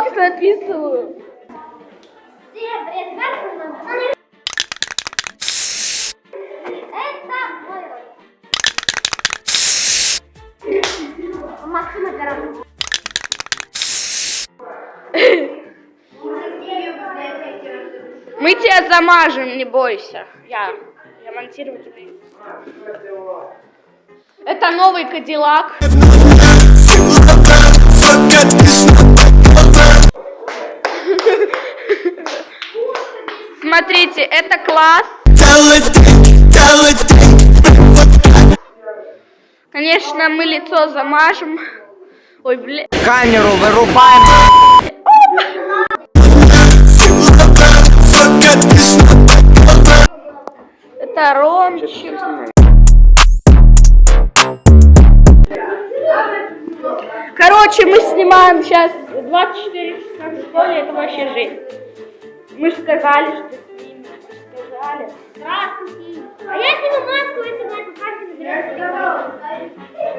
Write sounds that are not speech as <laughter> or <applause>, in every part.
мой ролик. Максима Гаранова. Мы тебя замажем, не бойся. Я, я монтировать умею. Это новый Кадиллак. Смотрите, это класс. Конечно, мы лицо замажем. Ой, бля. Камеру вырубаем. Это Ромчик. Короче, мы снимаем сейчас 24 часа в школе, это вообще жизнь. Мы же сказали, что снимем. Сказали. Здравствуйте. А я сниму маску, если вы эту карту заберете.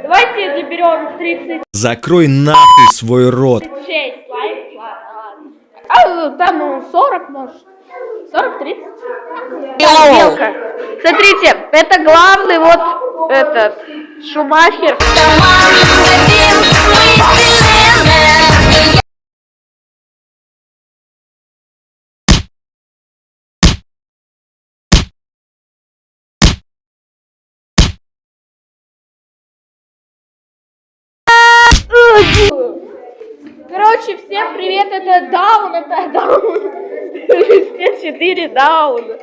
Давайте заберем 36 Закрой нахуй свой рот. лайков. ладно. А, там ну, 40 может. 40-30. Белка. Смотрите, это главный вот этот Шумахер. Короче, всем привет, это Даун, это Даун. <laughs> Все четыре Даун.